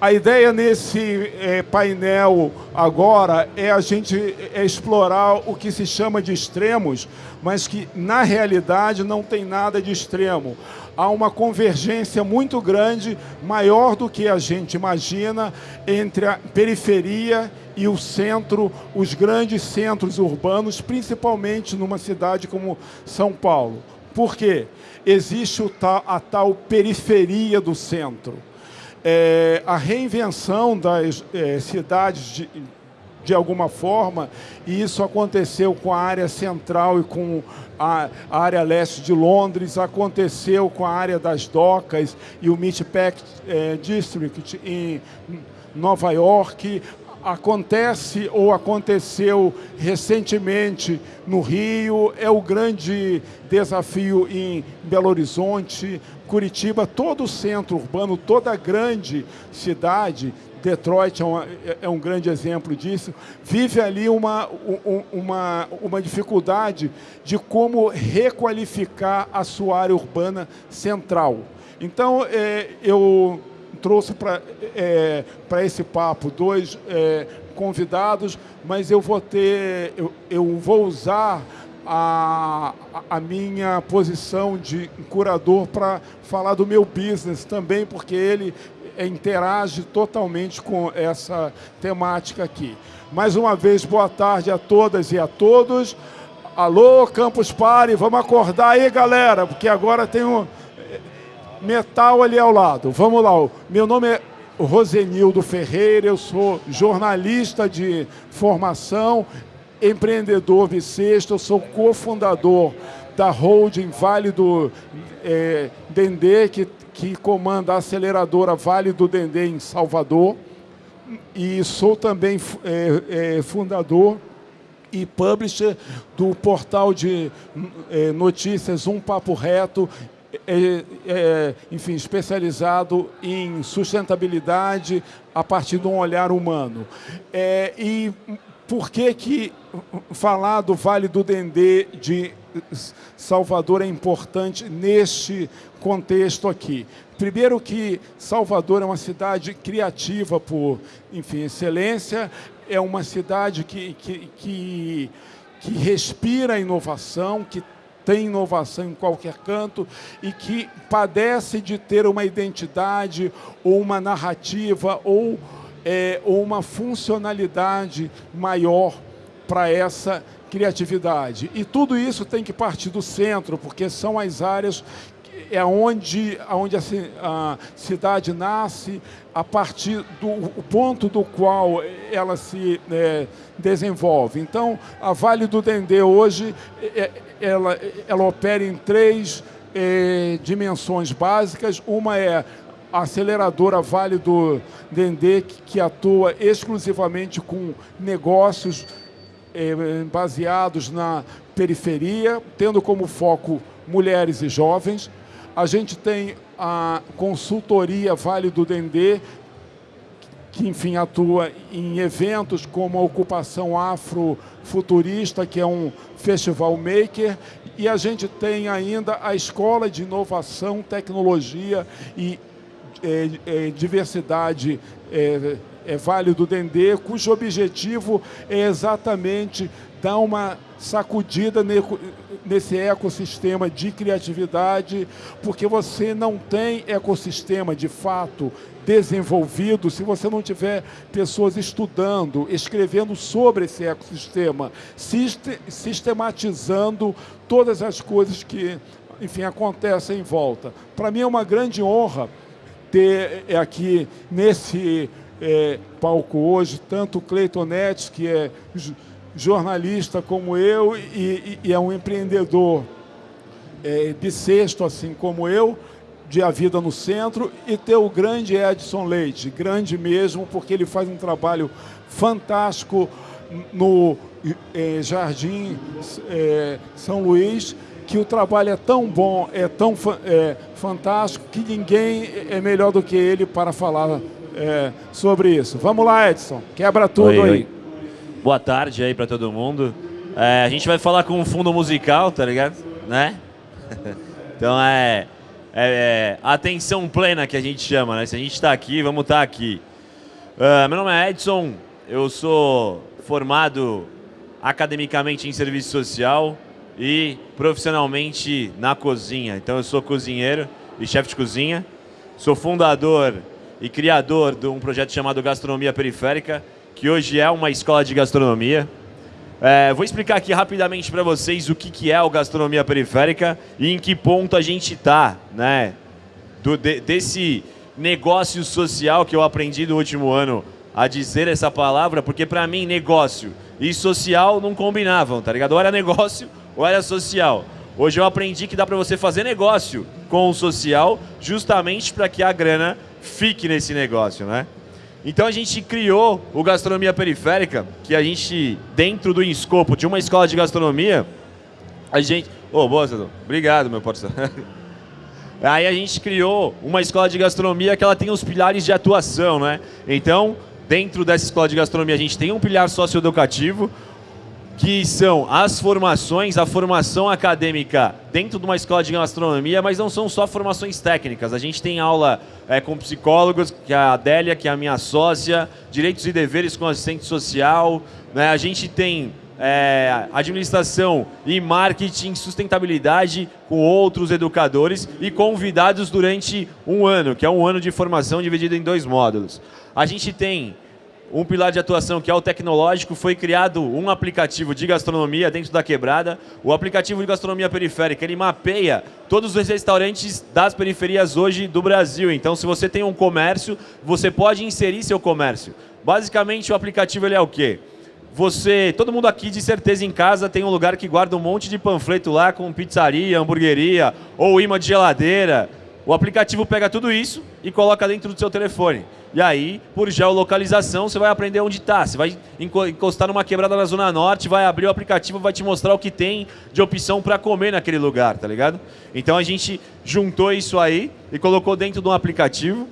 A ideia nesse é, painel agora é a gente é explorar o que se chama de extremos, mas que na realidade não tem nada de extremo. Há uma convergência muito grande, maior do que a gente imagina, entre a periferia e o centro, os grandes centros urbanos, principalmente numa cidade como São Paulo. Por quê? Existe a tal periferia do centro é, a reinvenção das é, cidades de, de alguma forma, e isso aconteceu com a área central e com a, a área leste de Londres, aconteceu com a área das docas e o Meatpack é, District em Nova York, acontece ou aconteceu recentemente no Rio, é o grande desafio em Belo Horizonte, Curitiba, todo o centro urbano, toda a grande cidade, Detroit é, uma, é um grande exemplo disso, vive ali uma, uma, uma dificuldade de como requalificar a sua área urbana central. Então, é, eu trouxe para é, esse papo dois é, convidados, mas eu vou ter, eu, eu vou usar a, a minha posição de curador para falar do meu business também, porque ele interage totalmente com essa temática aqui. Mais uma vez, boa tarde a todas e a todos. Alô, Campus Party, vamos acordar aí, galera, porque agora tem um metal ali ao lado. Vamos lá, meu nome é Rosenildo Ferreira, eu sou jornalista de formação empreendedor bissexto, eu sou cofundador da holding Vale do é, Dendê, que, que comanda a aceleradora Vale do Dendê em Salvador. E sou também é, é, fundador e publisher do portal de é, notícias Um Papo Reto, é, é, enfim, especializado em sustentabilidade a partir de um olhar humano. É, e por que, que falar do Vale do Dendê de Salvador é importante neste contexto aqui? Primeiro que Salvador é uma cidade criativa por, enfim, excelência, é uma cidade que, que, que, que respira inovação, que tem inovação em qualquer canto e que padece de ter uma identidade ou uma narrativa ou é, uma funcionalidade maior para essa criatividade. E tudo isso tem que partir do centro, porque são as áreas é onde, onde a, a cidade nasce, a partir do ponto do qual ela se é, desenvolve. Então, a Vale do Dendê hoje, é, ela, ela opera em três é, dimensões básicas. Uma é a aceleradora Vale do Dendê, que atua exclusivamente com negócios eh, baseados na periferia, tendo como foco mulheres e jovens. A gente tem a consultoria Vale do Dendê, que, enfim, atua em eventos como a Ocupação Afrofuturista, que é um festival maker, e a gente tem ainda a Escola de Inovação, Tecnologia e é, é, diversidade é, é Vale do Dendê, cujo objetivo é exatamente dar uma sacudida nesse ecossistema de criatividade, porque você não tem ecossistema de fato desenvolvido se você não tiver pessoas estudando, escrevendo sobre esse ecossistema, sistematizando todas as coisas que, enfim, acontecem em volta. Para mim é uma grande honra ter é, aqui nesse é, palco hoje tanto o Cleiton Netes, que é jornalista como eu e, e é um empreendedor é, bissexto, assim como eu, de A Vida no Centro, e ter o grande Edson Leite, grande mesmo, porque ele faz um trabalho fantástico no é, Jardim é, São Luís, que o trabalho é tão bom, é tão é, fantástico, que ninguém é melhor do que ele para falar é, sobre isso. Vamos lá, Edson, quebra tudo oi, aí. Oi. Boa tarde aí para todo mundo. É, a gente vai falar com um fundo musical, tá ligado? Né? então é, é, é, atenção plena que a gente chama, né? Se a gente está aqui, vamos estar tá aqui. Uh, meu nome é Edson, eu sou formado academicamente em serviço social e profissionalmente na cozinha. Então eu sou cozinheiro e chefe de cozinha. Sou fundador e criador de um projeto chamado Gastronomia Periférica, que hoje é uma escola de gastronomia. É, vou explicar aqui rapidamente para vocês o que, que é o Gastronomia Periférica e em que ponto a gente está, né? De, desse negócio social que eu aprendi no último ano a dizer essa palavra, porque para mim negócio e social não combinavam, tá ligado? Ou era negócio ou era social. Hoje eu aprendi que dá para você fazer negócio com o social, justamente para que a grana fique nesse negócio, né? Então a gente criou o Gastronomia Periférica, que a gente, dentro do escopo de uma escola de gastronomia, a gente... Ô, oh, boa, Obrigado, meu parceiro. Aí a gente criou uma escola de gastronomia que ela tem os pilares de atuação, né? Então, dentro dessa escola de gastronomia, a gente tem um pilar socioeducativo, que são as formações, a formação acadêmica dentro de uma escola de gastronomia, mas não são só formações técnicas. A gente tem aula é, com psicólogos, que é a Adélia, que é a minha sócia, direitos e deveres com assistente social. Né? A gente tem é, administração e marketing, sustentabilidade com outros educadores e convidados durante um ano, que é um ano de formação dividido em dois módulos. A gente tem um pilar de atuação que é o tecnológico, foi criado um aplicativo de gastronomia dentro da quebrada. O aplicativo de gastronomia periférica, ele mapeia todos os restaurantes das periferias hoje do Brasil. Então, se você tem um comércio, você pode inserir seu comércio. Basicamente, o aplicativo ele é o quê? Você, todo mundo aqui de certeza em casa tem um lugar que guarda um monte de panfleto lá com pizzaria, hamburgueria ou imã de geladeira. O aplicativo pega tudo isso e coloca dentro do seu telefone. E aí, por geolocalização, você vai aprender onde está. Você vai encostar numa quebrada na Zona Norte, vai abrir o aplicativo, vai te mostrar o que tem de opção para comer naquele lugar, tá ligado? Então a gente juntou isso aí e colocou dentro de um aplicativo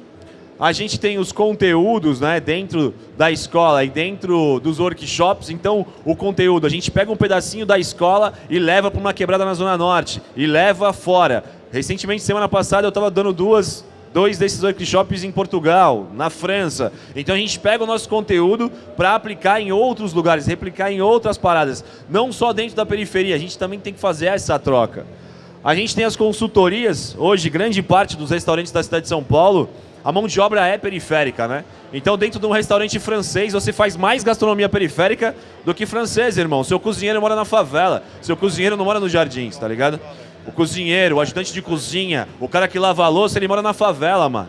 a gente tem os conteúdos né, dentro da escola e dentro dos workshops. Então, o conteúdo, a gente pega um pedacinho da escola e leva para uma quebrada na Zona Norte e leva fora. Recentemente, semana passada, eu estava dando duas, dois desses workshops em Portugal, na França. Então, a gente pega o nosso conteúdo para aplicar em outros lugares, replicar em outras paradas. Não só dentro da periferia, a gente também tem que fazer essa troca. A gente tem as consultorias, hoje, grande parte dos restaurantes da cidade de São Paulo a mão de obra é periférica, né? Então, dentro de um restaurante francês, você faz mais gastronomia periférica do que francês, irmão. Seu cozinheiro mora na favela, seu cozinheiro não mora nos jardins, tá ligado? O cozinheiro, o ajudante de cozinha, o cara que lava a louça, ele mora na favela, mano.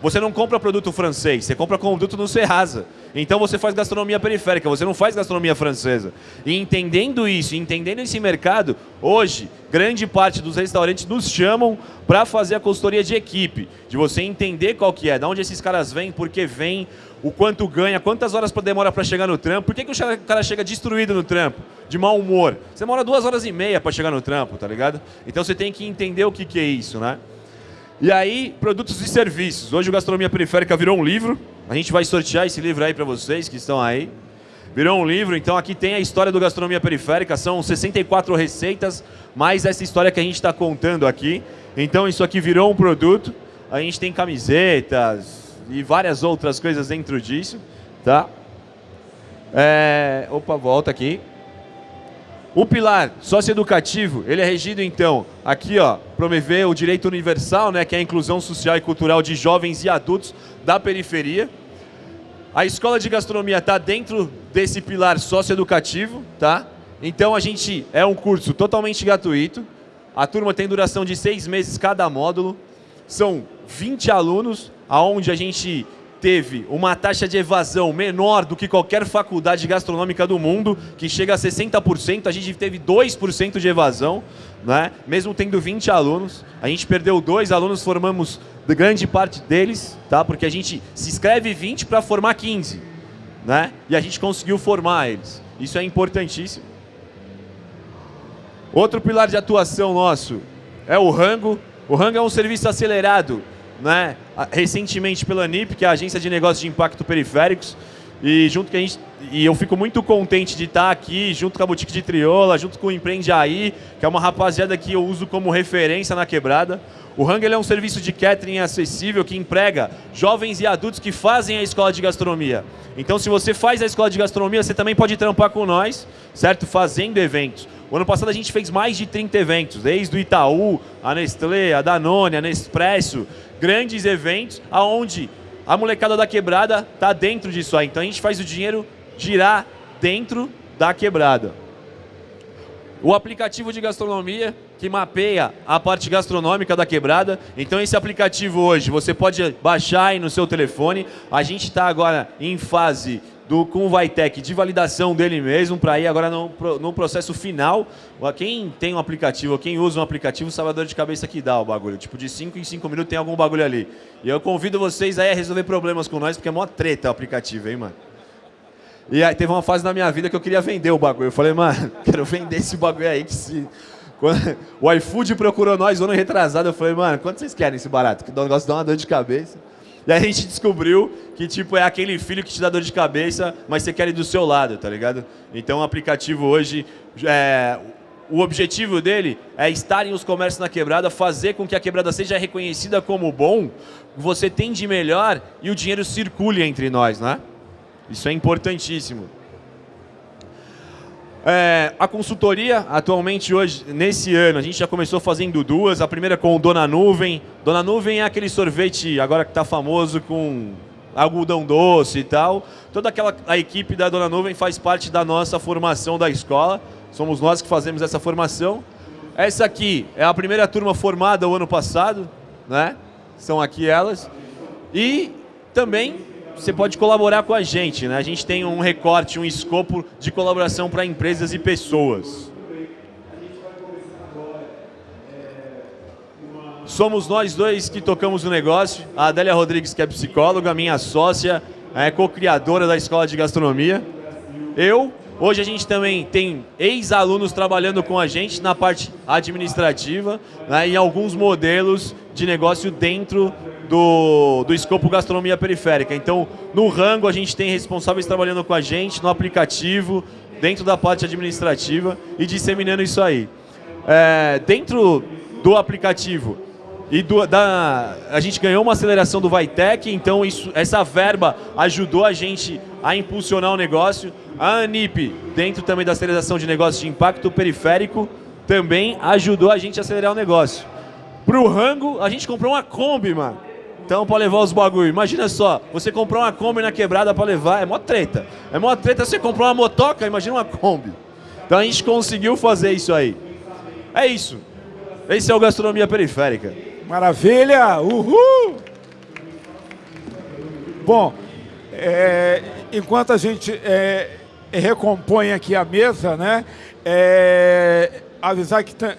Você não compra produto francês, você compra produto no Serrasa. Então você faz gastronomia periférica, você não faz gastronomia francesa. E entendendo isso, entendendo esse mercado, hoje, grande parte dos restaurantes nos chamam para fazer a consultoria de equipe, de você entender qual que é, de onde esses caras vêm, por que vêm, o quanto ganha, quantas horas demora para chegar no trampo, por que, que o cara chega destruído no trampo, de mau humor. Você demora duas horas e meia para chegar no trampo, tá ligado? Então você tem que entender o que, que é isso, né? E aí, produtos e serviços. Hoje o Gastronomia Periférica virou um livro. A gente vai sortear esse livro aí para vocês que estão aí. Virou um livro, então aqui tem a história do Gastronomia Periférica. São 64 receitas, mais essa história que a gente está contando aqui. Então isso aqui virou um produto. A gente tem camisetas e várias outras coisas dentro disso. Tá? É... Opa, volta aqui. O pilar socioeducativo, ele é regido então, aqui ó, promover o direito universal, né, que é a inclusão social e cultural de jovens e adultos da periferia. A escola de gastronomia está dentro desse pilar socioeducativo, tá? Então a gente é um curso totalmente gratuito. A turma tem duração de seis meses cada módulo. São 20 alunos, aonde a gente teve uma taxa de evasão menor do que qualquer faculdade gastronômica do mundo, que chega a 60%, a gente teve 2% de evasão, né? mesmo tendo 20 alunos. A gente perdeu dois alunos, formamos grande parte deles, tá? porque a gente se inscreve 20 para formar 15. Né? E a gente conseguiu formar eles. Isso é importantíssimo. Outro pilar de atuação nosso é o rango. O rango é um serviço acelerado né, recentemente pela NIP, que é a Agência de Negócios de Impacto Periféricos, E junto que a gente e eu fico muito contente de estar aqui junto com a Boutique de Triola, junto com o Empreende Aí, que é uma rapaziada que eu uso como referência na quebrada. O Hang é um serviço de catering acessível que emprega jovens e adultos que fazem a escola de gastronomia. Então, se você faz a escola de gastronomia, você também pode trampar com nós, certo? Fazendo eventos. O ano passado a gente fez mais de 30 eventos, desde o Itaú, a Nestlé, a Danone, a Nespresso, grandes eventos, aonde a molecada da quebrada está dentro disso aí. Então a gente faz o dinheiro girar dentro da quebrada. O aplicativo de gastronomia que mapeia a parte gastronômica da quebrada. Então esse aplicativo hoje você pode baixar aí no seu telefone. A gente está agora em fase do com o Vitec de validação dele mesmo para ir agora no, no processo final. Quem tem um aplicativo, quem usa um aplicativo, sabe a dor de cabeça que dá o bagulho. Tipo, de 5 em 5 minutos tem algum bagulho ali. E eu convido vocês aí a resolver problemas com nós, porque é mó treta o aplicativo, hein, mano? E aí teve uma fase na minha vida que eu queria vender o bagulho. Eu falei, mano, quero vender esse bagulho aí que se. Quando o iFood procurou nós ano retrasado, eu falei, mano, quanto vocês querem esse barato? Que o negócio dá uma dor de cabeça. E a gente descobriu que, tipo, é aquele filho que te dá dor de cabeça, mas você quer ir do seu lado, tá ligado? Então o aplicativo hoje, é, o objetivo dele é estar em os comércios na quebrada, fazer com que a quebrada seja reconhecida como bom, você tem de melhor e o dinheiro circule entre nós, né? Isso é importantíssimo. É, a consultoria, atualmente hoje, nesse ano, a gente já começou fazendo duas. A primeira com o Dona Nuvem. Dona Nuvem é aquele sorvete, agora que está famoso, com algodão doce e tal. Toda aquela a equipe da Dona Nuvem faz parte da nossa formação da escola. Somos nós que fazemos essa formação. Essa aqui é a primeira turma formada o ano passado, né? São aqui elas. E também você pode colaborar com a gente. Né? A gente tem um recorte, um escopo de colaboração para empresas e pessoas. Somos nós dois que tocamos o negócio. A Adélia Rodrigues, que é psicóloga, minha sócia, é co-criadora da Escola de Gastronomia. Eu, hoje a gente também tem ex-alunos trabalhando com a gente na parte administrativa, né, em alguns modelos de negócio dentro do, do escopo gastronomia periférica. Então, no rango, a gente tem responsáveis trabalhando com a gente, no aplicativo, dentro da parte administrativa e disseminando isso aí. É, dentro do aplicativo, e do, da, a gente ganhou uma aceleração do Vitec, então isso, essa verba ajudou a gente a impulsionar o negócio. A ANIP, dentro também da aceleração de negócios de impacto periférico, também ajudou a gente a acelerar o negócio. Para o Rango, a gente comprou uma Kombi, mano. Então, para levar os bagulho. Imagina só, você comprar uma Kombi na quebrada para levar, é mó treta. É mó treta você comprar uma motoca, imagina uma Kombi. Então a gente conseguiu fazer isso aí. É isso. Esse é o Gastronomia Periférica. Maravilha! Uhul! Bom, é, enquanto a gente é, recompõe aqui a mesa, né? É, avisar que é,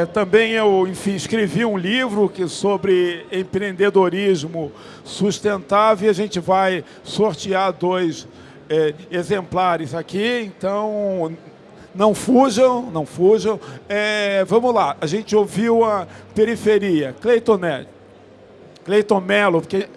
é, também eu, enfim, escrevi um livro que, sobre empreendedorismo sustentável e a gente vai sortear dois é, exemplares aqui, então não fujam, não fujam. É, vamos lá, a gente ouviu a periferia, Cleiton Neto, Cleiton Melo, porque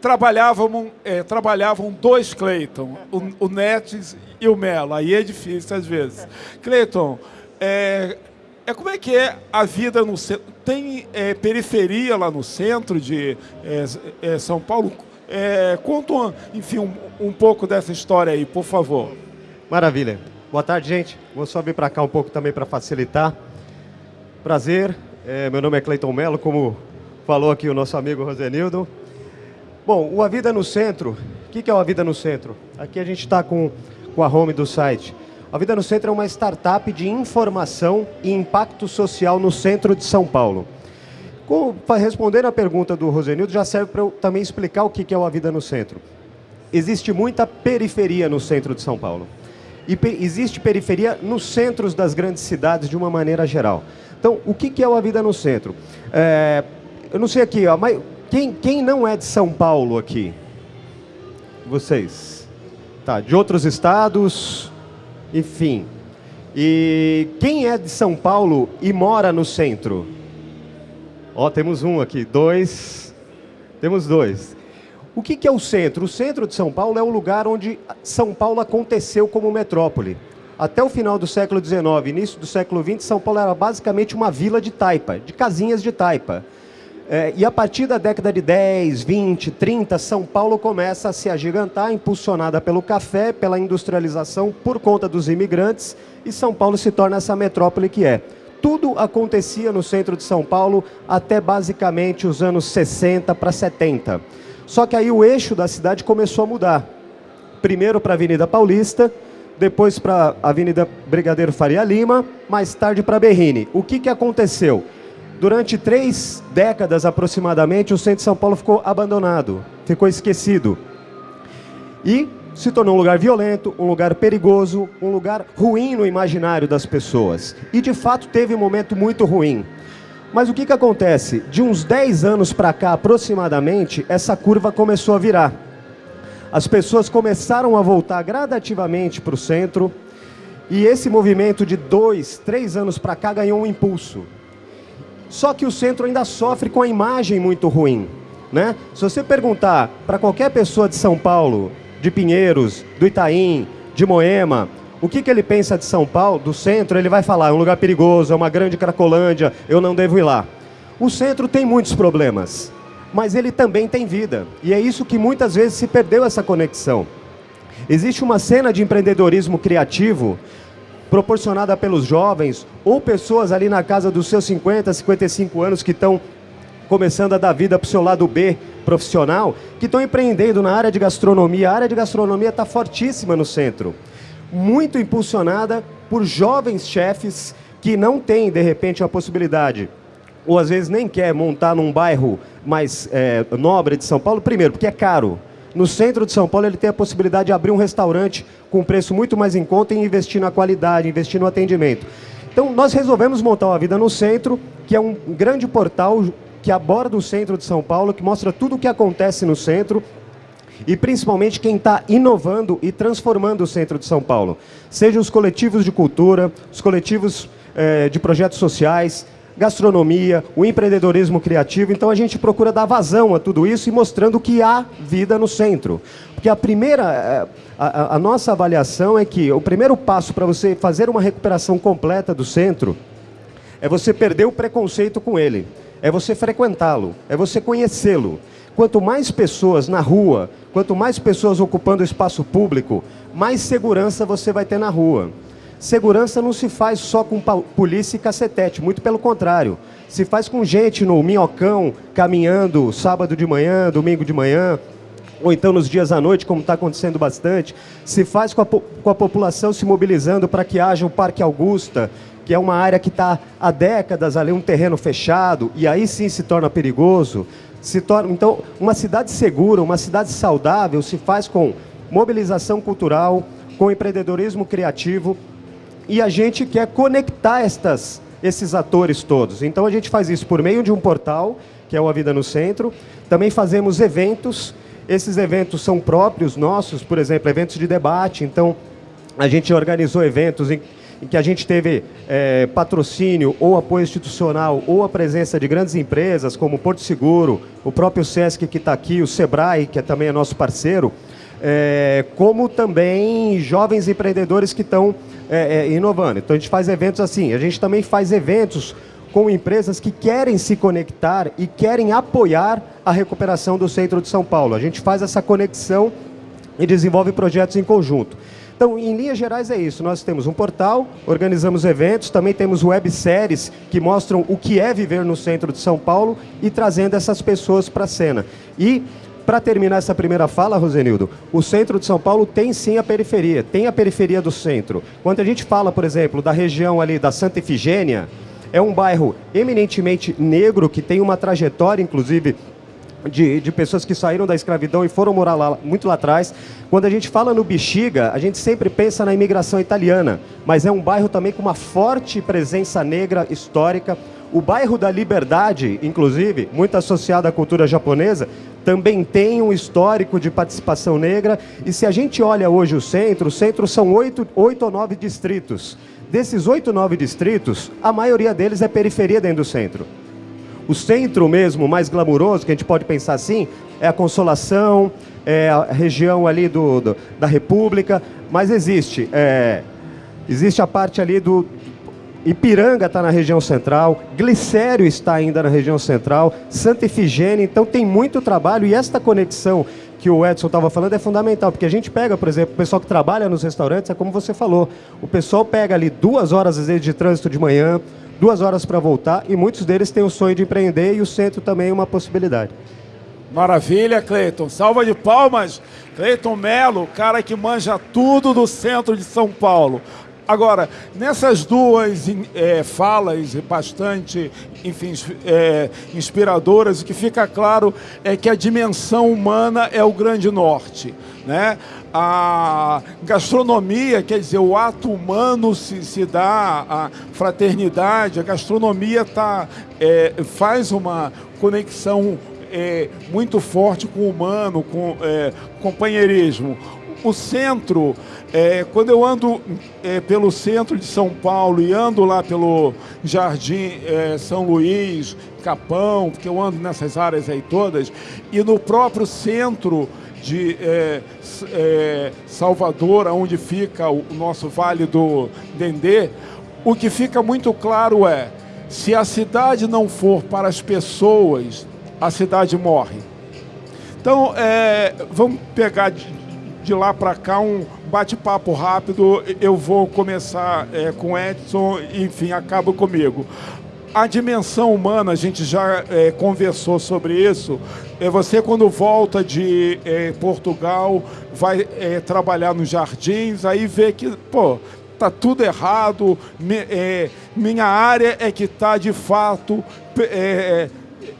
trabalhavam, é, trabalhavam dois Cleiton, o, o Netes e o Melo. Aí é difícil às vezes. Cleiton, é, é como é que é a vida no centro? Tem é, periferia lá no centro de é, é, São Paulo? É, conta, enfim, um, um, pouco dessa história aí, por favor. Maravilha. Boa tarde, gente. Vou só vir para cá um pouco também para facilitar. Prazer. meu nome é Cleiton Melo, como falou aqui o nosso amigo Rosenildo. Bom, o A Vida no Centro, o que, é o A Vida no Centro? Aqui a gente está com, com a home do site. A Vida no Centro é uma startup de informação e impacto social no centro de São Paulo. Com, respondendo a pergunta do Rosenildo, já serve para eu também explicar o que é o A Vida no Centro. Existe muita periferia no centro de São Paulo. E existe periferia nos centros das grandes cidades de uma maneira geral. Então, o que, que é A Vida no Centro? É, eu não sei aqui, ó, mas quem, quem não é de São Paulo aqui? Vocês. Tá, de outros estados, enfim. E quem é de São Paulo e mora no centro? Ó, temos um aqui, dois. Temos dois. O que, que é o centro? O centro de São Paulo é o lugar onde São Paulo aconteceu como metrópole. Até o final do século XIX, início do século XX, São Paulo era basicamente uma vila de taipa, de casinhas de taipa. É, e a partir da década de 10, 20, 30, São Paulo começa a se agigantar, impulsionada pelo café, pela industrialização, por conta dos imigrantes, e São Paulo se torna essa metrópole que é. Tudo acontecia no centro de São Paulo até basicamente os anos 60 para 70. Só que aí o eixo da cidade começou a mudar. Primeiro para a Avenida Paulista, depois para a Avenida Brigadeiro Faria Lima, mais tarde para Berrini. O que, que aconteceu? Durante três décadas aproximadamente, o centro de São Paulo ficou abandonado, ficou esquecido. E se tornou um lugar violento, um lugar perigoso, um lugar ruim no imaginário das pessoas. E de fato teve um momento muito ruim. Mas o que, que acontece? De uns 10 anos para cá aproximadamente, essa curva começou a virar. As pessoas começaram a voltar gradativamente para o centro, e esse movimento de dois, três anos para cá ganhou um impulso. Só que o centro ainda sofre com a imagem muito ruim. Né? Se você perguntar para qualquer pessoa de São Paulo, de Pinheiros, do Itaim, de Moema, o que, que ele pensa de São Paulo, do centro, ele vai falar, é um lugar perigoso, é uma grande cracolândia, eu não devo ir lá. O centro tem muitos problemas, mas ele também tem vida. E é isso que muitas vezes se perdeu essa conexão. Existe uma cena de empreendedorismo criativo proporcionada pelos jovens ou pessoas ali na casa dos seus 50, 55 anos que estão começando a dar vida para o seu lado B profissional, que estão empreendendo na área de gastronomia. A área de gastronomia está fortíssima no centro, muito impulsionada por jovens chefes que não têm, de repente, a possibilidade, ou às vezes nem quer montar num bairro mais é, nobre de São Paulo, primeiro, porque é caro. No centro de São Paulo, ele tem a possibilidade de abrir um restaurante com preço muito mais em conta e investir na qualidade, investir no atendimento. Então, nós resolvemos montar uma vida no centro, que é um grande portal que aborda o centro de São Paulo, que mostra tudo o que acontece no centro e principalmente quem está inovando e transformando o centro de São Paulo. Sejam os coletivos de cultura, os coletivos eh, de projetos sociais, gastronomia, o empreendedorismo criativo. Então a gente procura dar vazão a tudo isso e mostrando que há vida no centro. Porque a primeira, eh, a, a nossa avaliação é que o primeiro passo para você fazer uma recuperação completa do centro é você perder o preconceito com ele, é você frequentá-lo, é você conhecê-lo. Quanto mais pessoas na rua, quanto mais pessoas ocupando o espaço público, mais segurança você vai ter na rua. Segurança não se faz só com polícia e cacetete, muito pelo contrário. Se faz com gente no minhocão, caminhando sábado de manhã, domingo de manhã, ou então nos dias à noite, como está acontecendo bastante. Se faz com a, com a população se mobilizando para que haja o Parque Augusta, que é uma área que está há décadas ali, um terreno fechado, e aí sim se torna perigoso. Se torna, então, uma cidade segura, uma cidade saudável se faz com mobilização cultural, com empreendedorismo criativo, e a gente quer conectar estas, esses atores todos. Então a gente faz isso por meio de um portal, que é o A Vida no Centro. Também fazemos eventos. Esses eventos são próprios nossos, por exemplo, eventos de debate. Então a gente organizou eventos em, em que a gente teve é, patrocínio ou apoio institucional ou a presença de grandes empresas como Porto Seguro, o próprio Sesc que está aqui, o Sebrae, que é também é nosso parceiro, é, como também jovens empreendedores que estão é, é, inovando. Então a gente faz eventos assim, a gente também faz eventos com empresas que querem se conectar e querem apoiar a recuperação do centro de São Paulo. A gente faz essa conexão e desenvolve projetos em conjunto. Então, em linhas gerais é isso. Nós temos um portal, organizamos eventos, também temos webséries que mostram o que é viver no centro de São Paulo e trazendo essas pessoas para a cena. E para terminar essa primeira fala, Rosenildo, o centro de São Paulo tem sim a periferia, tem a periferia do centro. Quando a gente fala, por exemplo, da região ali da Santa Efigênia, é um bairro eminentemente negro, que tem uma trajetória, inclusive, de, de, pessoas que saíram da escravidão e foram morar lá, muito lá atrás. Quando a gente fala no Bexiga, a gente sempre pensa na imigração italiana, mas é um bairro também com uma forte presença negra histórica. O bairro da Liberdade, inclusive, muito associado à cultura japonesa, também tem um histórico de participação negra. E se a gente olha hoje o centro, o centro são oito, oito ou nove distritos. Desses oito, nove distritos, a maioria deles é periferia dentro do centro. O centro mesmo, mais glamuroso, que a gente pode pensar assim, é a Consolação, é a região ali do, do da República, mas existe. É, existe a parte ali do, Ipiranga está na região central, Glicério está ainda na região central, Santa Efigênia, então tem muito trabalho e esta conexão que o Edson estava falando é fundamental, porque a gente pega, por exemplo, o pessoal que trabalha nos restaurantes, é como você falou, o pessoal pega ali duas horas às vezes de trânsito de manhã, duas horas para voltar, e muitos deles têm o sonho de empreender e o centro também é uma possibilidade. Maravilha, Cleiton. Salva de palmas. Cleiton Melo, cara que manja tudo do centro de São Paulo. Agora, nessas duas é, falas bastante, enfim, é, inspiradoras, o que fica claro é que a dimensão humana é o grande norte. Né? A gastronomia, quer dizer, o ato humano se, se dá, a fraternidade, a gastronomia tá, é, faz uma conexão é, muito forte com o humano, com é, companheirismo. O centro é, quando eu ando é, pelo centro de São Paulo e ando lá pelo Jardim é, São Luís, Capão, porque eu ando nessas áreas aí todas, e no próprio centro de é, é, Salvador, onde fica o, nosso Vale do Dendê, o que fica muito claro é, se a cidade não for para as pessoas, a cidade morre. Então, é, vamos pegar de, de lá para cá um bate-papo rápido. Eu vou começar é, com Edson, enfim, acaba comigo. A dimensão humana, a gente já é, conversou sobre isso. É, você, quando volta de é, Portugal, vai é, trabalhar nos jardins, aí vê que, pô, tá tudo errado, me, é, minha área é que está, de fato, é,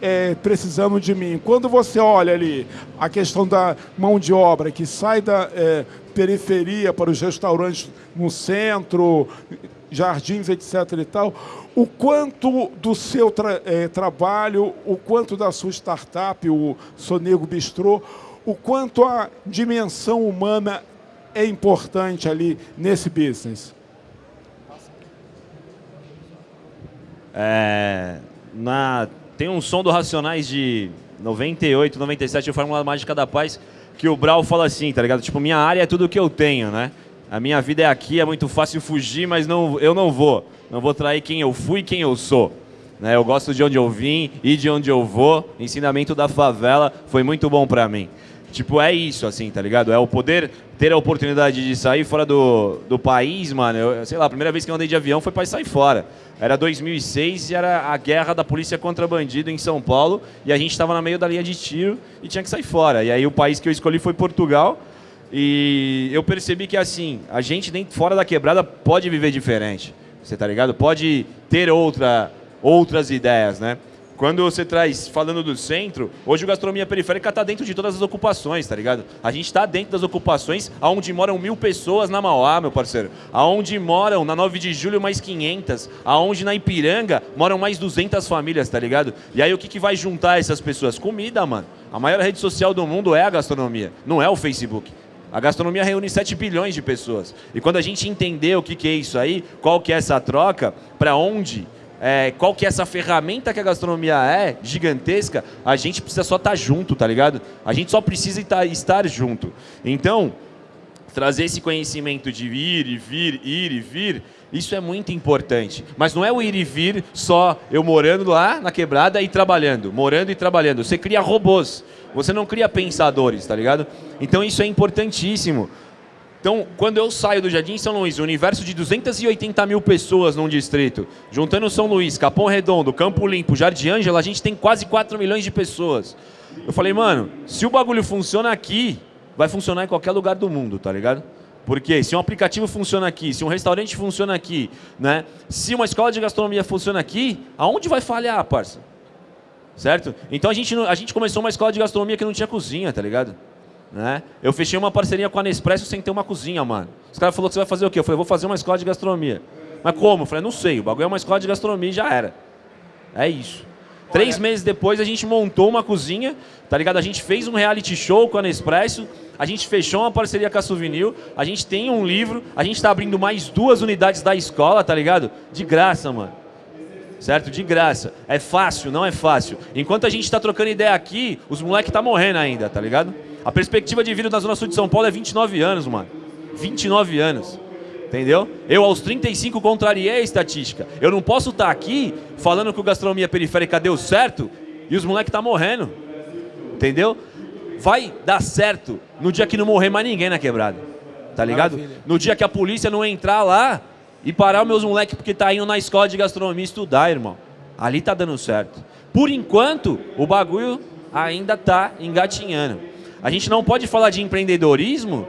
é, precisando de mim. Quando você olha ali a questão da mão de obra que sai da é, periferia para os restaurantes no centro, jardins, etc. e tal, o quanto do seu tra é, trabalho, o quanto da sua startup, o Sonego Bistrô, o quanto a dimensão humana é importante ali nesse business? É, na tem um som do Racionais de 98, 97, o Fórmula Mágica da Paz, que o Brau fala assim, tá ligado? Tipo, minha área é tudo que eu tenho, né? A minha vida é aqui, é muito fácil fugir, mas não, eu não vou. Não vou trair quem eu fui e quem eu sou. Né? Eu gosto de onde eu vim e de onde eu vou. Ensinamento da favela foi muito bom para mim. Tipo, é isso, assim, tá ligado? É o poder ter a oportunidade de sair fora do, do país, mano. Eu, sei lá, a primeira vez que eu andei de avião foi para sair fora. Era 2006 e era a guerra da polícia contra bandido em São Paulo. E a gente estava no meio da linha de tiro e tinha que sair fora. E aí o país que eu escolhi foi Portugal. E eu percebi que, assim, a gente dentro, fora da quebrada pode viver diferente. Você tá ligado? Pode ter outra, outras ideias, né? Quando você traz, falando do centro, hoje o gastronomia periférica está dentro de todas as ocupações, tá ligado? A gente está dentro das ocupações aonde moram mil pessoas na Mauá, meu parceiro. Aonde moram, na 9 de julho, mais 500. Aonde na Ipiranga moram mais 200 famílias, tá ligado? E aí o que, que vai juntar essas pessoas? Comida, mano. A maior rede social do mundo é a gastronomia, não é o Facebook. A gastronomia reúne 7 bilhões de pessoas. E quando a gente entender o que, que é isso aí, qual que é essa troca, para onde é, qual que é essa ferramenta que a gastronomia é, gigantesca, a gente precisa só estar tá junto, tá ligado? A gente só precisa estar junto. Então, trazer esse conhecimento de ir e vir, ir e vir, isso é muito importante. Mas não é o ir e vir só eu morando lá na quebrada e trabalhando, morando e trabalhando. Você cria robôs, você não cria pensadores, tá ligado? Então isso é importantíssimo. Então, quando eu saio do Jardim São Luís, um universo de 280 mil pessoas num distrito, juntando São Luís, Capão Redondo, Campo Limpo, Jardim Ângela, a gente tem quase 4 milhões de pessoas. Eu falei, mano, se o bagulho funciona aqui, vai funcionar em qualquer lugar do mundo, tá ligado? Porque se um aplicativo funciona aqui, se um restaurante funciona aqui, né? Se uma escola de gastronomia funciona aqui, aonde vai falhar, parça? Certo? Então a gente, a gente começou uma escola de gastronomia que não tinha cozinha, tá ligado? Né? Eu fechei uma parceria com a Nespresso sem ter uma cozinha, mano. Os caras falaram que você vai fazer o quê? Eu falei, vou fazer uma escola de gastronomia. Mas como? Eu falei, não sei, o bagulho é uma escola de gastronomia e já era. É isso. Três meses depois a gente montou uma cozinha, tá ligado? A gente fez um reality show com a Nespresso, a gente fechou uma parceria com a Souvenir, a gente tem um livro, a gente está abrindo mais duas unidades da escola, tá ligado? De graça, mano. certo? De graça. É fácil, não é fácil. Enquanto a gente está trocando ideia aqui, os moleques tá morrendo ainda, tá ligado? A perspectiva de vida na Zona Sul de São Paulo é 29 anos, mano. 29 anos. Entendeu? Eu, aos 35, contrariei a estatística. Eu não posso estar tá aqui falando que o gastronomia periférica deu certo e os moleques tá morrendo. Entendeu? Vai dar certo no dia que não morrer mais ninguém na quebrada. Tá ligado? Maravilha. No dia que a polícia não entrar lá e parar os meus moleques porque tá indo na escola de gastronomia estudar, irmão. Ali tá dando certo. Por enquanto, o bagulho ainda tá engatinhando. A gente não pode falar de empreendedorismo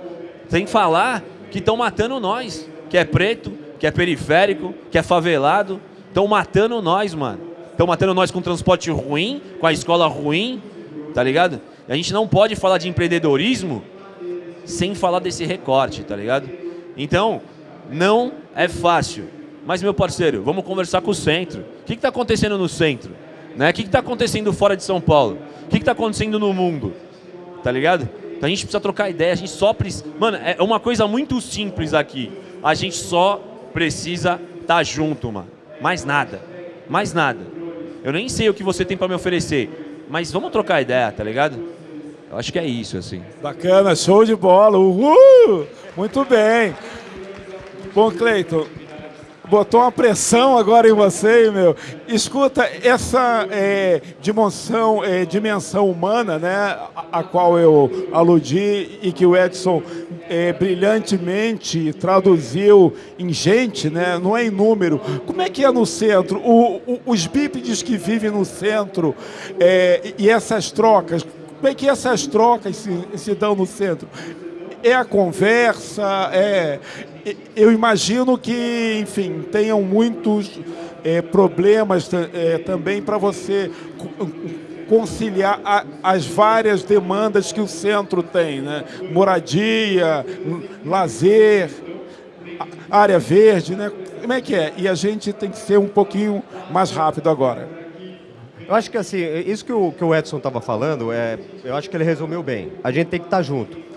sem falar que estão matando nós, que é preto, que é periférico, que é favelado. Estão matando nós, mano. Estão matando nós com transporte ruim, com a escola ruim, tá ligado? A gente não pode falar de empreendedorismo sem falar desse recorte, tá ligado? Então, não é fácil. Mas, meu parceiro, vamos conversar com o centro. O que está acontecendo no centro? Né? O que está acontecendo fora de São Paulo? O que está acontecendo no mundo? Tá ligado? Então a gente precisa trocar ideia, a gente só precisa... Mano, é uma coisa muito simples aqui. A gente só precisa estar tá junto, mano. Mais nada. Mais nada. Eu nem sei o que você tem para me oferecer, mas vamos trocar ideia, tá ligado? Eu acho que é isso, assim. Bacana, show de bola. Uhul! Muito bem. Bom, Cleiton, botou uma pressão agora em você, meu. Escuta, essa é, dimensão, é, dimensão humana, né, a, qual eu aludi e que o Edson é, brilhantemente traduziu em gente, né, não é em número. Como é que é no centro? O, o, os bípedes que vivem no centro é, e essas trocas, como é que essas trocas se, se dão no centro? é a conversa, é, eu imagino que, enfim, tenham muitos é, problemas é, também para você conciliar a, as várias demandas que o centro tem, né? Moradia, lazer, área verde, né? Como é que é? E a gente tem que ser um pouquinho mais rápido agora. Eu acho que assim, isso que o, que o Edson estava falando, é, eu acho que ele resumiu bem. A gente tem que estar tá junto.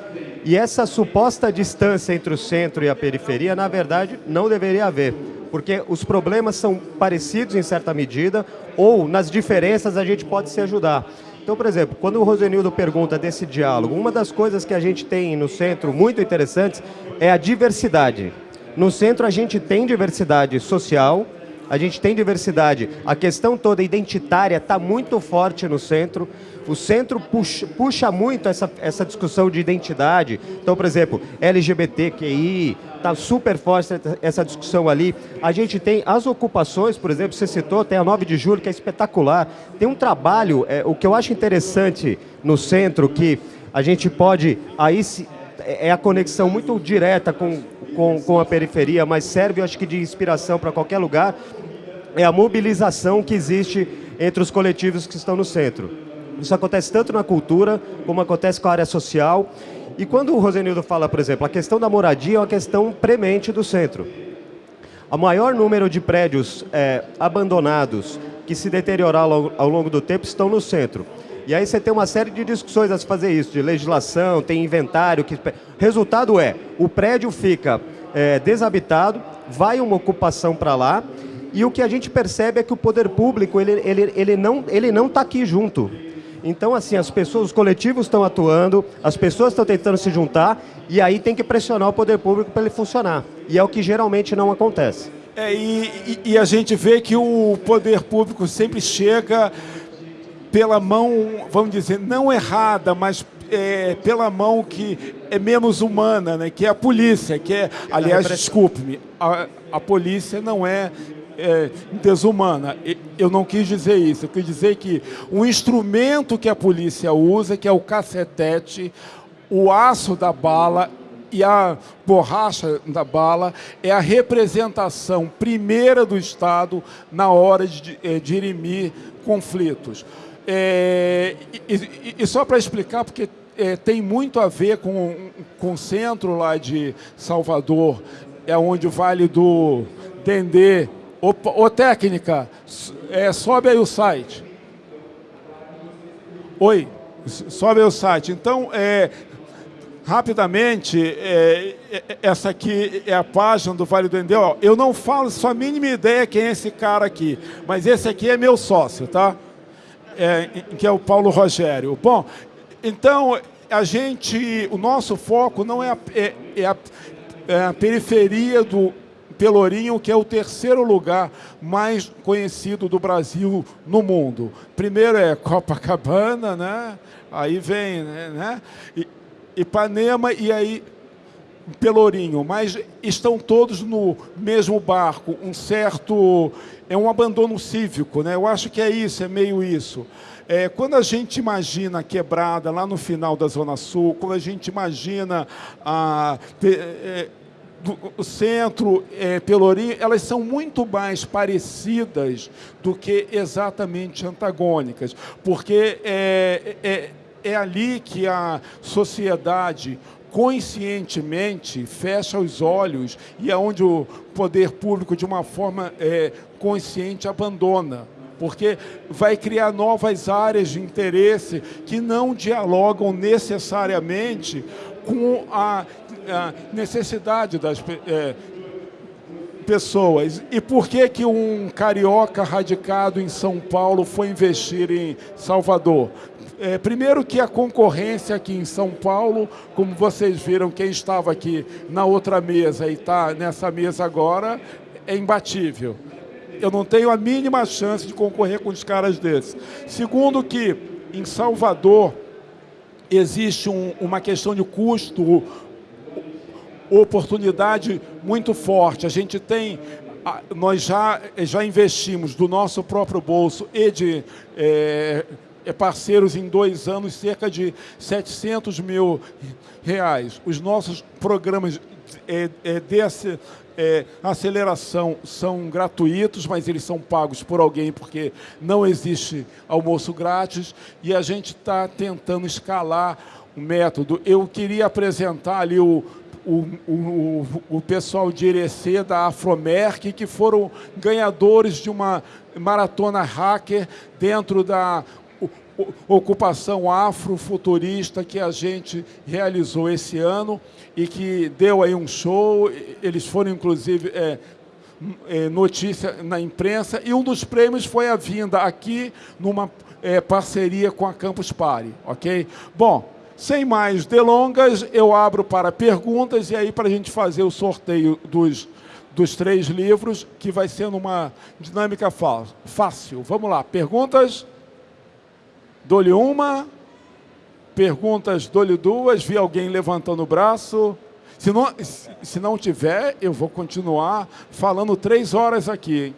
E essa suposta distância entre o centro e a periferia, na verdade, não deveria haver, porque os problemas são parecidos em certa medida, ou nas diferenças a gente pode se ajudar. Então, por exemplo, quando o Rosenildo pergunta desse diálogo, uma das coisas que a gente tem no centro muito interessantes é a diversidade. No centro a gente tem diversidade social, a gente tem diversidade. A questão toda identitária está muito forte no centro. O centro puxa, puxa muito essa, essa discussão de identidade. Então, por exemplo, LGBTQI, está super forte essa discussão ali. A gente tem as ocupações, por exemplo, você citou, tem a 9 de julho, que é espetacular. Tem um trabalho, é, o que eu acho interessante no centro, que a gente pode, aí se, é a conexão muito direta com, com, com a periferia, mas serve, eu acho que, de inspiração para qualquer lugar, é a mobilização que existe entre os coletivos que estão no centro. Isso acontece tanto na cultura, como acontece com a área social. E quando o Rosenildo fala, por exemplo, a questão da moradia é uma questão premente do centro. O maior número de prédios é, abandonados que se deterioraram ao, longo do tempo estão no centro. E aí você tem uma série de discussões a se fazer isso, de legislação, tem inventário. Que... Resultado é, o prédio fica é, desabitado, vai uma ocupação para lá, e o que a gente percebe é que o poder público ele, ele, ele não está ele não tá aqui junto. Então, assim, as pessoas, os coletivos estão atuando, as pessoas estão tentando se juntar, e aí tem que pressionar o poder público para ele funcionar. E é o que geralmente não acontece. É, e, e, e a gente vê que o poder público sempre chega pela mão, vamos dizer, não errada, mas é, pela mão que é menos humana, né? que é a polícia, que é, aliás, desculpe-me, a, a polícia não é é, desumana. Eu não quis dizer isso. Eu quis dizer que o instrumento que a polícia usa, que é o cacetete, o aço da bala e a borracha da bala é a representação primeira do Estado na hora de é, dirimir conflitos. É, e, e, só para explicar, porque é, tem muito a ver com, com o centro lá de Salvador, é onde o Vale do Dendê Ô, ô técnica, é, sobe aí o site. Oi, sobe aí o site. Então, é, rapidamente, é, é, essa aqui é a página do Vale do Endel. Eu não falo só a mínima ideia quem é esse cara aqui, mas esse aqui é meu sócio, tá? É, que é o Paulo Rogério. Bom, então a gente, o nosso foco não é a, é, é a, é a periferia do Pelourinho, que é o terceiro lugar mais conhecido do Brasil no mundo. Primeiro é Copacabana, né? Aí vem, né? né? Ipanema e aí Pelourinho, mas estão todos no mesmo barco, um certo... é um abandono cívico, né? Eu acho que é isso, é meio isso. É, quando a gente imagina a quebrada lá no final da Zona Sul, quando a gente imagina a, é, o centro, é, Pelourinho, elas são muito mais parecidas do que exatamente antagônicas, porque é, é é ali que a sociedade conscientemente fecha os olhos e é onde o poder público, de uma forma é, consciente, abandona. Porque vai criar novas áreas de interesse que não dialogam necessariamente com a, a necessidade das é, pessoas. E por que, que um carioca radicado em São Paulo foi investir em Salvador? É, primeiro que a concorrência aqui em São Paulo, como vocês viram, quem estava aqui na outra mesa e está nessa mesa agora, é imbatível. Eu não tenho a mínima chance de concorrer com os caras desses. Segundo que em Salvador existe um, uma questão de custo, oportunidade muito forte. A gente tem nós já, já investimos do nosso próprio bolso e de é, parceiros em dois anos cerca de 700 mil reais. Os nossos programas é, é, é, aceleração são gratuitos, mas eles são pagos por alguém porque não existe almoço grátis e a gente está tentando escalar o método. Eu queria apresentar ali o, o, o, o pessoal de Irecê, da Afromerc, que foram ganhadores de uma maratona hacker dentro da ocupação afrofuturista que a gente realizou esse ano e que deu aí um show. Eles foram, inclusive, é, é, notícia na imprensa. E um dos prêmios foi a vinda aqui numa é, parceria com a Campus Party, ok? Bom, sem mais delongas, eu abro para perguntas e aí para a gente fazer o sorteio dos, dos três livros, que vai ser numa dinâmica fácil. Vamos lá, perguntas? Dou-lhe uma. Perguntas, dou-lhe duas. Vi alguém levantando o braço. Se não, se não tiver, eu vou continuar falando três horas aqui. Hein?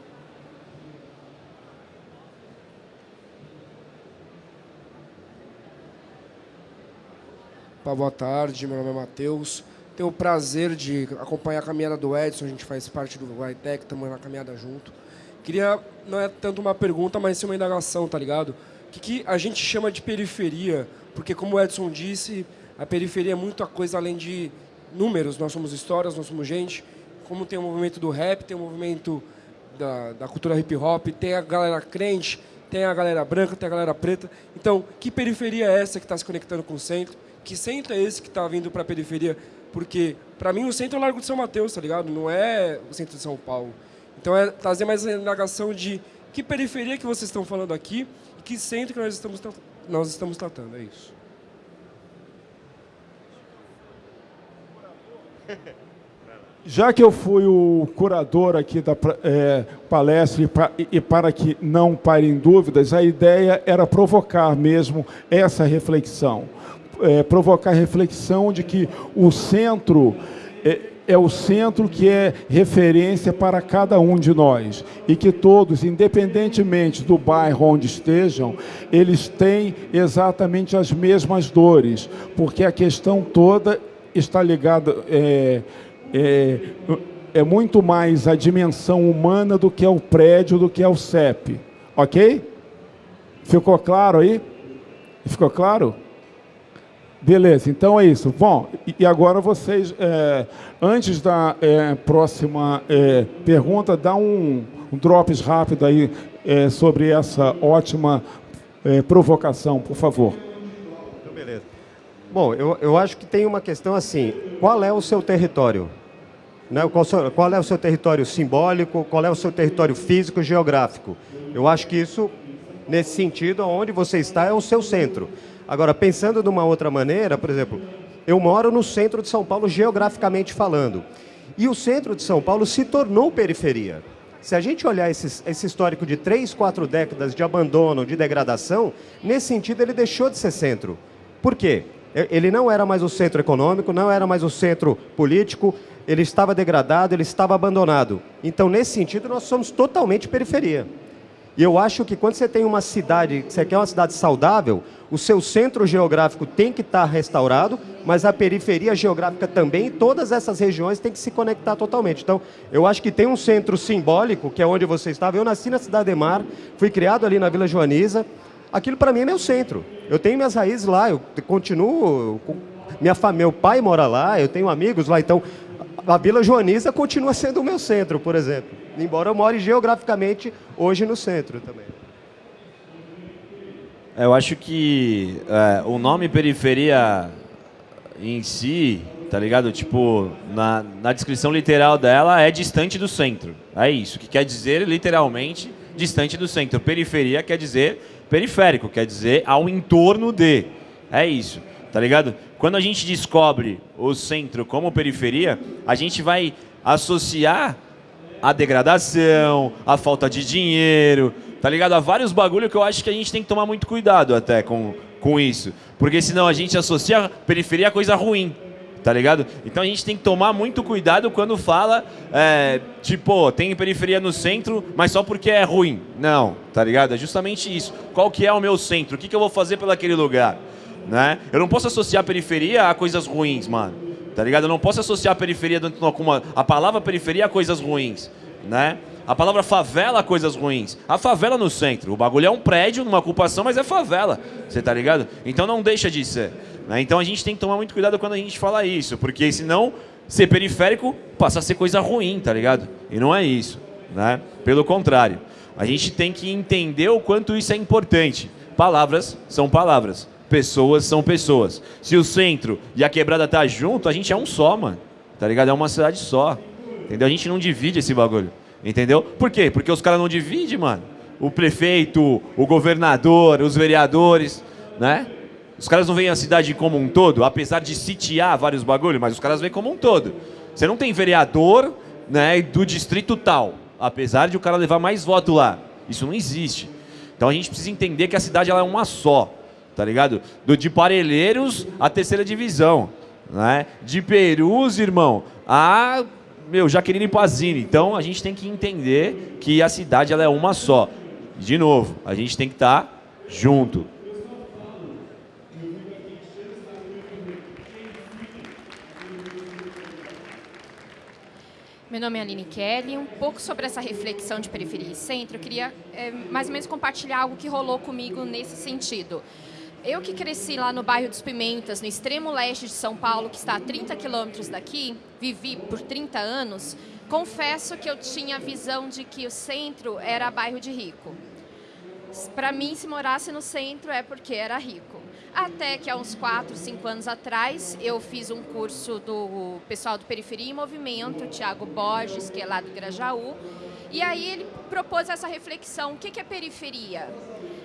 Boa tarde, meu nome é Matheus. Tenho o prazer de acompanhar a caminhada do Edson, a gente faz parte do Guaitec, estamos na caminhada junto. Queria, não é tanto uma pergunta, mas sim uma indagação, tá ligado? O que, que, a gente chama de periferia? Porque, como o Edson disse, a periferia é muita coisa além de números. Nós somos histórias, nós somos gente. Como tem o movimento do rap, tem o movimento da, da cultura hip hop, tem a galera crente, tem a galera branca, tem a galera preta. Então, que periferia é essa que está se conectando com o centro? Que centro é esse que está vindo para a periferia? Porque, para mim, o centro é o Largo de São Mateus, tá ligado? Não é o centro de São Paulo. Então, é trazer mais a indagação de que periferia que vocês estão falando aqui que centro que nós estamos, nós estamos tratando, é isso. Já que eu fui o curador aqui da é, palestra e, e, para que não parem dúvidas, a ideia era provocar mesmo essa reflexão. É, provocar reflexão de que o centro é, é o centro que é referência para cada um de nós e que todos, independentemente do bairro onde estejam, eles têm exatamente as mesmas dores, porque a questão toda está ligada é, é, é muito mais a dimensão humana do que é o prédio, do que é o CEP, ok? Ficou claro aí? Ficou claro? Beleza, então é isso. Bom, e agora vocês, é, antes da é, próxima é, pergunta, dá um, um drops rápido aí é, sobre essa ótima é, provocação, por favor. Bom, eu, eu acho que tem uma questão assim, qual é o seu território? Né? Qual, qual é o seu território simbólico, qual é o seu território físico, geográfico? Eu acho que isso, nesse sentido, onde você está é o seu centro. Agora, pensando de uma outra maneira, por exemplo, eu moro no centro de São Paulo, geograficamente falando. E o centro de São Paulo se tornou periferia. Se a gente olhar esse, esse, histórico de três, quatro décadas de abandono, de degradação, nesse sentido ele deixou de ser centro. Por quê? Ele não era mais o centro econômico, não era mais o centro político, ele estava degradado, ele estava abandonado. Então, nesse sentido, nós somos totalmente periferia. E eu acho que quando você tem uma cidade, você quer uma cidade saudável, o seu centro geográfico tem que estar restaurado, mas a periferia geográfica também, todas essas regiões têm que se conectar totalmente. Então, eu acho que tem um centro simbólico, que é onde você estava. Eu nasci na Cidade de Mar, fui criado ali na Vila Joaniza, aquilo para mim é meu centro. Eu tenho minhas raízes lá, eu continuo. Minha família, meu pai mora lá, eu tenho amigos lá, então a Vila Joaniza continua sendo o meu centro, por exemplo. Embora eu more geograficamente hoje no centro também. Eu acho que é, o nome periferia em si, tá ligado? Tipo, na, na descrição literal dela é distante do centro. É isso, que quer dizer literalmente distante do centro. Periferia quer dizer periférico, quer dizer ao entorno de. É isso, tá ligado? Quando a gente descobre o centro como periferia, a gente vai associar a degradação, a falta de dinheiro, tá ligado? Há vários bagulho que eu acho que a gente tem que tomar muito cuidado até com, com isso. Porque senão a gente associa periferia a coisa ruim, tá ligado? Então a gente tem que tomar muito cuidado quando fala, é, tipo, tem periferia no centro, mas só porque é ruim. Não, tá ligado? É justamente isso. Qual que é o meu centro? O que, que eu vou fazer pelaquele lugar? Né? Eu não posso associar periferia a coisas ruins, mano. Tá ligado? Eu não posso associar a periferia dentro de uma, a palavra periferia a coisas ruins, né? A palavra favela a coisas ruins. A favela no centro. O bagulho é um prédio, numa ocupação, mas é favela. Você tá ligado? Então não deixa de ser. Né? Então a gente tem que tomar muito cuidado quando a gente fala isso, porque senão ser periférico passa a ser coisa ruim, tá ligado? E não é isso, né? Pelo contrário, a gente tem que entender o quanto isso é importante. Palavras são palavras, pessoas são pessoas. Se o centro e a quebrada tá junto, a gente é um só, mano. Tá ligado? É uma cidade só. Entendeu? A gente não divide esse bagulho. Entendeu? Por quê? Porque os caras não dividem, mano. O prefeito, o governador, os vereadores, né? Os caras não veem a cidade como um todo, apesar de sitiar vários bagulhos, mas os caras veem como um todo. Você não tem vereador né, do distrito tal, apesar de o cara levar mais voto lá. Isso não existe. Então a gente precisa entender que a cidade ela é uma só, tá ligado? Do de Parelheiros à terceira divisão, né? De Perus, irmão, a meu Jaqueline Pazini. Então a gente tem que entender que a cidade ela é uma só. De novo, a gente tem que estar tá junto. Meu nome é Aline Kelly. Um pouco sobre essa reflexão de periferia e centro, eu queria é, mais ou menos compartilhar algo que rolou comigo nesse sentido. Eu que cresci lá no bairro dos Pimentas, no extremo leste de São Paulo, que está a 30 quilômetros daqui, vivi por 30 anos, confesso que eu tinha a visão de que o centro era bairro de rico. Para mim, se morasse no centro é porque era rico. Até que há uns 4, 5 anos atrás, eu fiz um curso do pessoal do Periferia em Movimento, Tiago Borges, que é lá do Grajaú, e aí ele propôs essa reflexão, o que é periferia?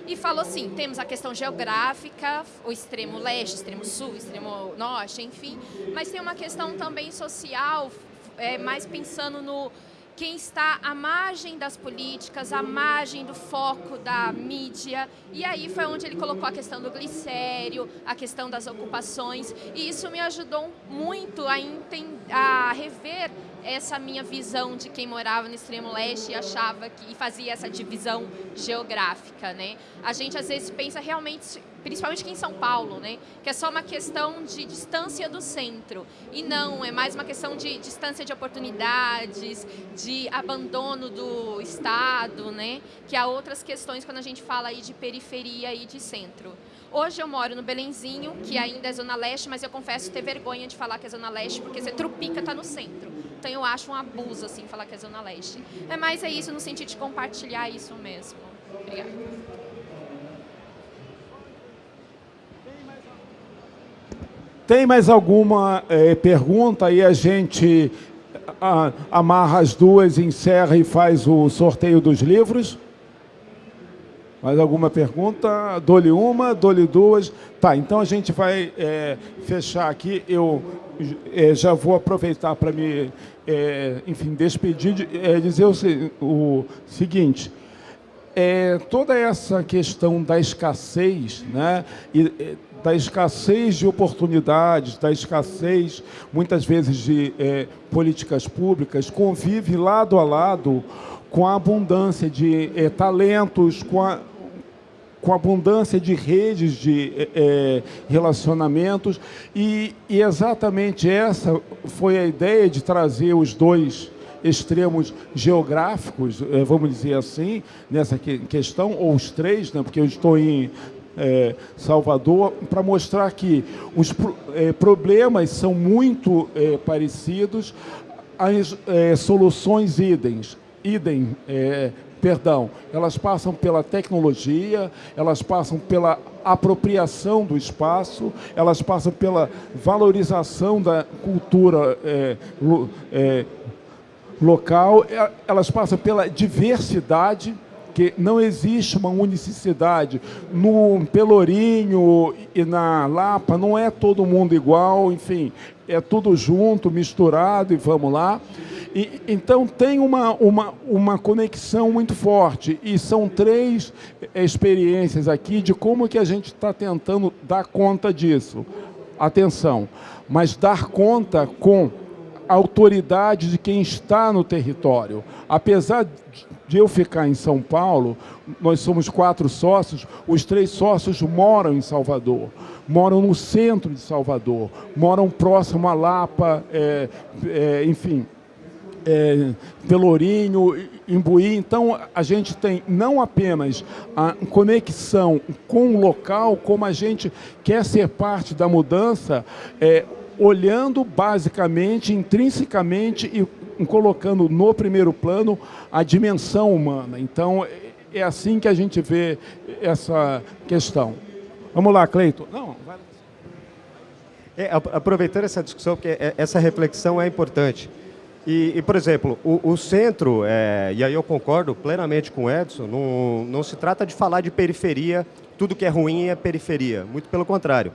E falou assim, temos a questão geográfica, o extremo leste, extremo sul, extremo norte, enfim, mas tem uma questão também social, é, mais pensando no quem está à margem das políticas, à margem do foco da mídia. E aí foi onde ele colocou a questão do glicério, a questão das ocupações. E isso me ajudou muito a, a rever essa minha visão de quem morava no extremo leste e achava que e fazia essa divisão geográfica, né? A gente às vezes pensa realmente, principalmente aqui em São Paulo, né, que é só uma questão de distância do centro e não é mais uma questão de distância de oportunidades, de abandono do estado, né? Que há outras questões quando a gente fala aí de periferia e de centro. Hoje eu moro no Belenzinho, que ainda é Zona Leste, mas eu confesso ter vergonha de falar que é Zona Leste, porque você trupica está no centro. Então eu acho um abuso, assim, falar que é Zona Leste. É mais é isso, no sentido de compartilhar isso mesmo. Obrigada. Tem mais alguma é, pergunta? Aí a gente a, amarra as duas, encerra e faz o sorteio dos livros. Mais alguma pergunta? Dou-lhe uma, dou-lhe duas. Tá, então a gente vai é, fechar aqui. Eu é, já vou aproveitar para me, enfim, despedir, de, é, dizer o, o seguinte. É, toda essa questão da escassez, né, e, da escassez de oportunidades, da escassez, muitas vezes, de é, políticas públicas, convive lado a lado com a abundância de é, talentos, com a com abundância de redes de é, relacionamentos. E, e, exatamente essa foi a ideia de trazer os dois extremos geográficos, é, vamos dizer assim, nessa que, questão, ou os três, né, porque eu estou em é, Salvador, para mostrar que os é, problemas são muito é, parecidos, as soluções idem, idem perdão, elas passam pela tecnologia, elas passam pela apropriação do espaço, elas passam pela valorização da cultura é, é, local, é, elas passam pela diversidade, que não existe uma unicidade. No Pelourinho e na Lapa não é todo mundo igual, enfim, é tudo junto, misturado e vamos lá. E, então tem uma, uma, uma conexão muito forte e são três experiências aqui de como que a gente está tentando dar conta disso. Atenção, mas dar conta com autoridade de quem está no território. Apesar de eu ficar em São Paulo, nós somos quatro sócios, os três sócios moram em Salvador, moram no centro de Salvador, moram próximo a Lapa, é, é, enfim, é, Pelourinho, Imbuí. Então, a gente tem não apenas a conexão com o local, como a gente quer ser parte da mudança, é, olhando basicamente, intrinsecamente e colocando no primeiro plano a dimensão humana. Então, é assim que a gente vê essa questão. Vamos lá, Cleito. Não, vai... É, aproveitando essa discussão, porque é, essa reflexão é importante. E, e, por exemplo, o, o centro, é, e aí eu concordo plenamente com o Edson, não, não se trata de falar de periferia, tudo que é ruim é periferia, muito pelo contrário.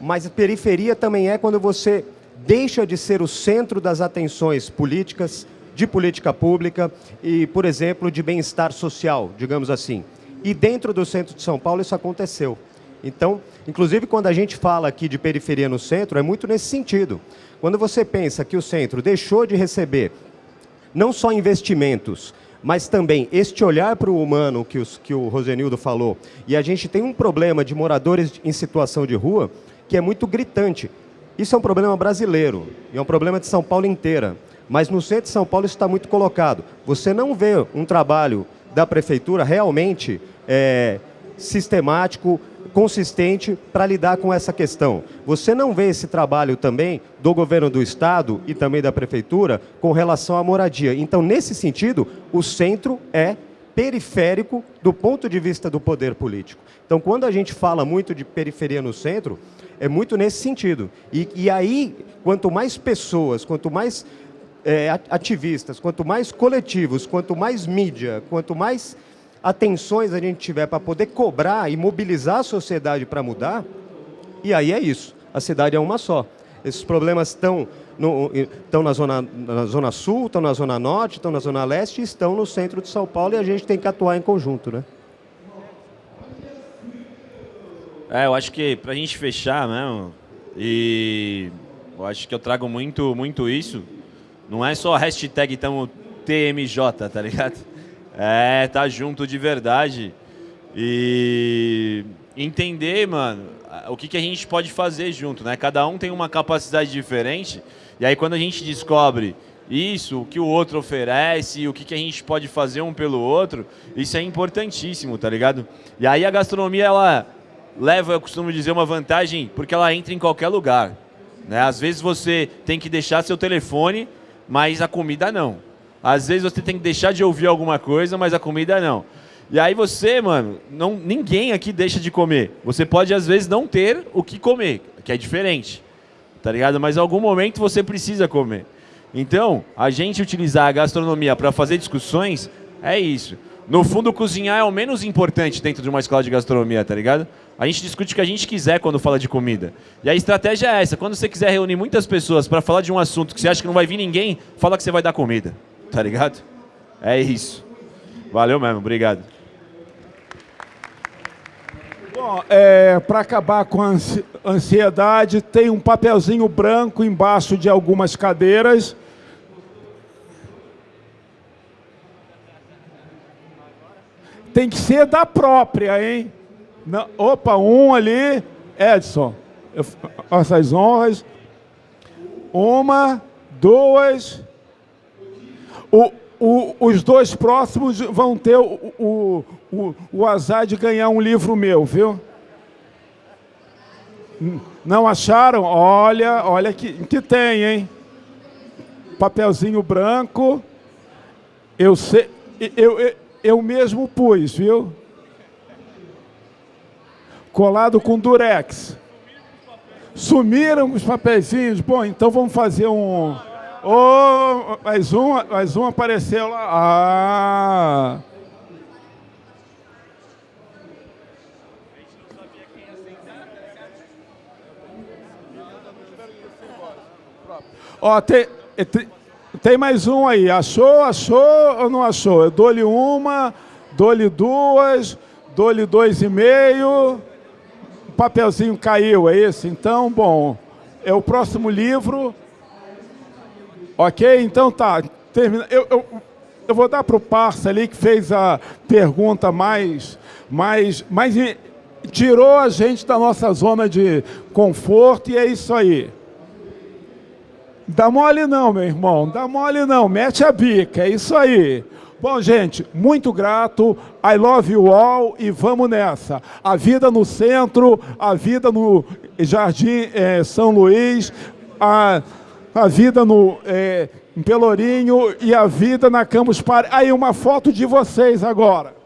Mas periferia também é quando você deixa de ser o centro das atenções políticas, de política pública e, por exemplo, de bem-estar social, digamos assim. E dentro do centro de São Paulo isso aconteceu. Então, inclusive quando a gente fala aqui de periferia no centro, é muito nesse sentido. Quando você pensa que o centro deixou de receber não só investimentos, mas também este olhar para o humano que, os, que o Rosenildo falou, e a gente tem um problema de moradores em situação de rua que é muito gritante. Isso é um problema brasileiro, e é um problema de São Paulo inteira. Mas no centro de São Paulo isso está muito colocado. Você não vê um trabalho da prefeitura realmente é, sistemático, consistente para lidar com essa questão. Você não vê esse trabalho também do governo do Estado e também da Prefeitura com relação à moradia. Então, nesse sentido, o centro é periférico do ponto de vista do poder político. Então, quando a gente fala muito de periferia no centro, é muito nesse sentido. E, e aí, quanto mais pessoas, quanto mais é, ativistas, quanto mais coletivos, quanto mais mídia, quanto mais atenções a gente tiver para poder cobrar e mobilizar a sociedade para mudar, e aí é isso. A cidade é uma só. Esses problemas estão, no, estão na, zona, na Zona Sul, estão na Zona Norte, estão na Zona Leste e estão no centro de São Paulo e a gente tem que atuar em conjunto, né? É, eu acho que para a gente fechar mesmo, e eu acho que eu trago muito, muito isso, não é só hashtag tamo TMJ, tá ligado? É, tá junto de verdade. E entender, mano, o que, que a gente pode fazer junto, né? Cada um tem uma capacidade diferente. E aí quando a gente descobre isso, o que o outro oferece, o que, que a gente pode fazer um pelo outro, isso é importantíssimo, tá ligado? E aí a gastronomia, ela leva, eu costumo dizer, uma vantagem, porque ela entra em qualquer lugar. Né? Às vezes você tem que deixar seu telefone, mas a comida não. Às vezes você tem que deixar de ouvir alguma coisa, mas a comida não. E aí você, mano, não, ninguém aqui deixa de comer. Você pode, às vezes, não ter o que comer, que é diferente. Tá ligado? Mas em algum momento você precisa comer. Então, a gente utilizar a gastronomia para fazer discussões é isso. No fundo, cozinhar é o menos importante dentro de uma escola de gastronomia, tá ligado? A gente discute o que a gente quiser quando fala de comida. E a estratégia é essa. Quando você quiser reunir muitas pessoas para falar de um assunto que você acha que não vai vir ninguém, fala que você vai dar comida. Tá ligado? É isso. Valeu mesmo. Obrigado. Bom, é, para acabar com a ansiedade, tem um papelzinho branco embaixo de algumas cadeiras. Tem que ser da própria, hein? Opa, um ali. Edson, eu, essas honras. Uma, duas. O, o, os dois próximos vão ter o, o, o azar de ganhar um livro meu, viu? Não acharam? Olha, olha que, que tem, hein? Papelzinho branco. Eu sei, eu, eu, eu mesmo pus, viu? Colado com durex. Sumiram os papeizinhos. Bom, então vamos fazer um Oh, mais um, mais um apareceu lá. Ah. Ó, tem, tem, tem mais um aí. Achou, achou ou não achou? Eu dou-lhe uma, dou-lhe duas, dou-lhe dois e meio. O papelzinho caiu, é isso? Então, bom, é o próximo livro. Ok? Então tá. Termina. Eu, eu, eu vou dar para o Parça ali que fez a pergunta mais, mais, mais. Tirou a gente da nossa zona de conforto e é isso aí. Dá mole não, meu irmão. Dá mole não. Mete a bica. É isso aí. Bom, gente, muito grato. I love you all e vamos nessa. A vida no centro, a vida no Jardim é, São Luís, a a vida no, é, Pelourinho e a vida na Campus Party. Aí uma foto de vocês agora.